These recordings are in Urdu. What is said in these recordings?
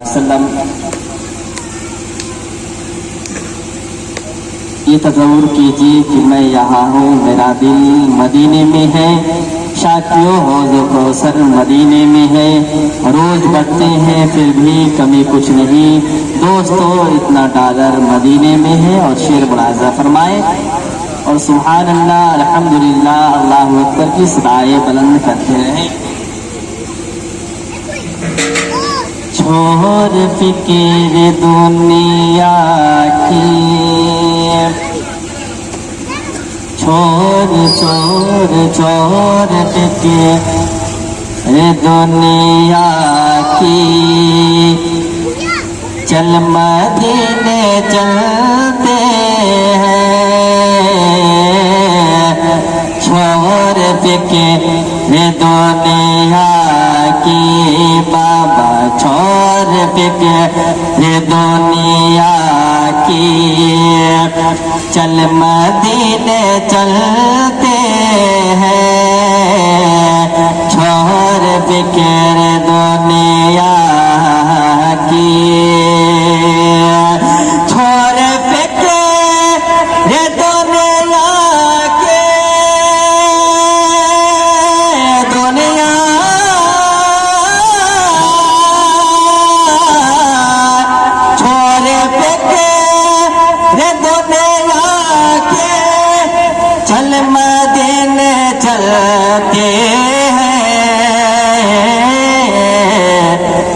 وسلم یہ تصور کیجیے کہ میں یہاں ہوں میرا دل مدینے میں ہے شاکیوں حوض کوثر مدینے میں ہے روز بڑھتے ہیں پھر بھی کمی کچھ نہیں دوستو اتنا ڈالر مدینے میں ہے اور شیر ملازہ فرمائے اور سبحان اللہ الحمدللہ اللہ اکبر کی صدائے بلند کرتے رہیں چھوڑ فکر دنیا کی۔ چھوڑ چھوڑ چھوڑ فکر دنیا کی۔ چل مدینے چلتے ہیں۔ چھوڑ فکر دنیا فکر دنیا کی چل مدینے چلتے ہیں۔ چھوڑ فکر دنیا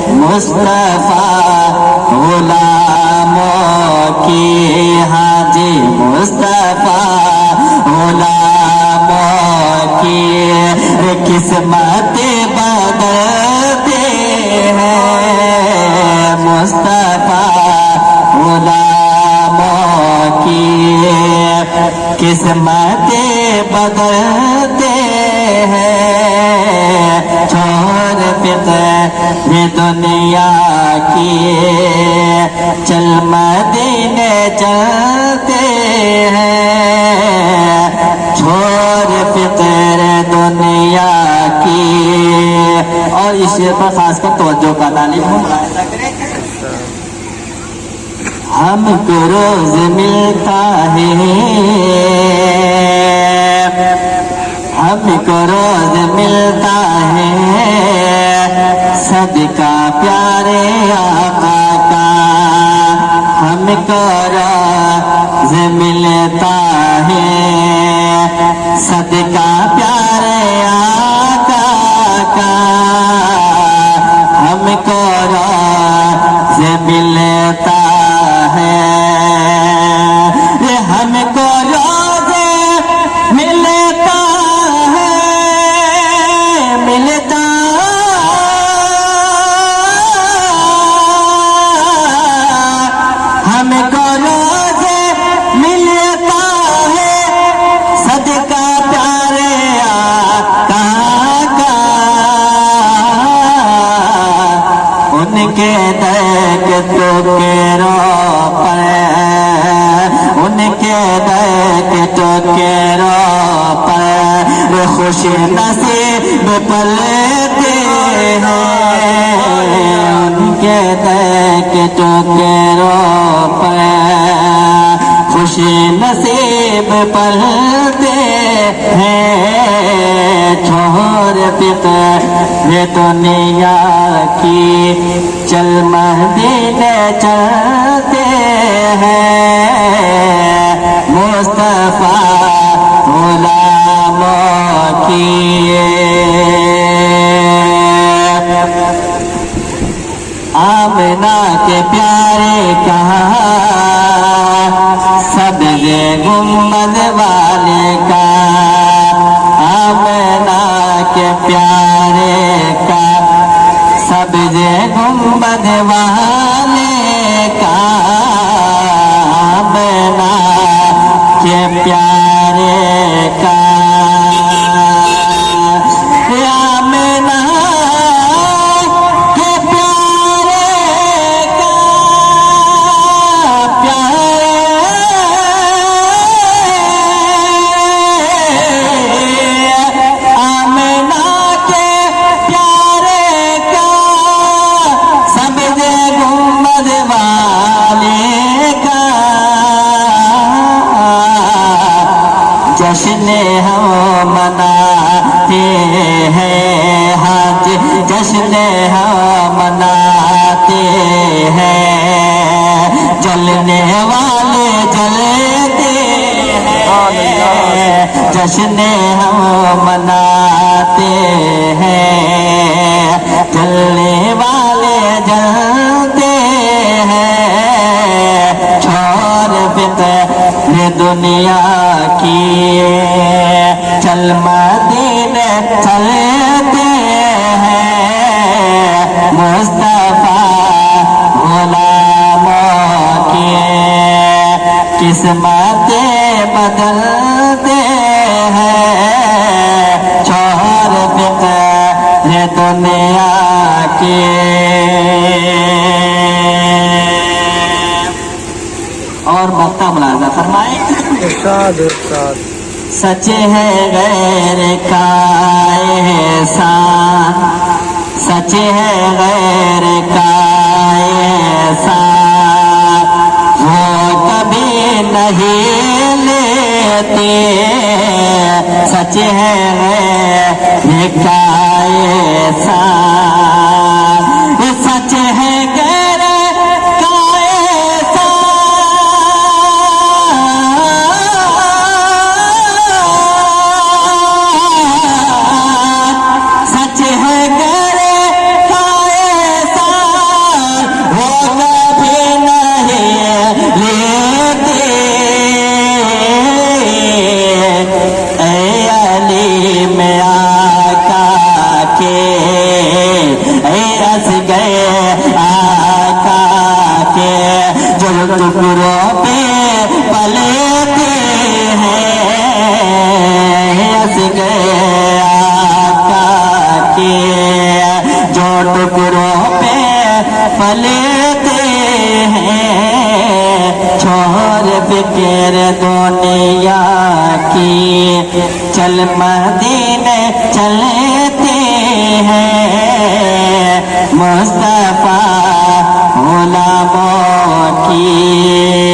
مصطفیٰ غلاموں کی حاجی مصطفیٰ غلاموں کی قسمت بدلتے ہیں۔ مصطفیٰ غلاموں کی قسمت بدلتے ہیں چھوڑ فکر دنیا کی چل مدینے چلتے ہیں۔ چھوڑ فکر دنیا کی۔ اور اس پر خاص کر توجہ کا تعلیم ہم ہم کو روز ملتا ہے۔ ہم کو روز ملتا ہے۔ صدقہ پیارے آقا کا۔ ہم کو روز ملتا ہے۔ صدقہ پیارے آقا کا۔ ہم کو روز ملتا دیکھ کے رو پر خوش نصیب پلتے ہیں۔ ان کے دیکھ تو کے رو پر خوش نصیب پلتے ہیں۔ چھوڑ فکر یہ دنیا کی چل مدینے چلتے کہا کہاں سب گنبد والے کا آمنا کے پیارے کا، سب گمبد والے کا، آمنا کے پیارے سنہا مناتے ہیں جلنے والے جلتے ہیں جشن ہم مناتے ہیں۔ جل فکر دنیا کی اور مکتا ملازہ فرمائے۔ ارشاد ارشاد۔ سچ ہے غیر کا احسان۔ سچ ہے غیر کا احسان۔ وہ کبھی نہیں لیتے۔ سچ ہے غیر کا بچ گئے آقا کے جو ٹکڑوں پہ پلتے ہیں، چھوڑ فکر دنیا کی۔ چل مدینے چلتے ہیں مصطفیٰ غلاموں کی۔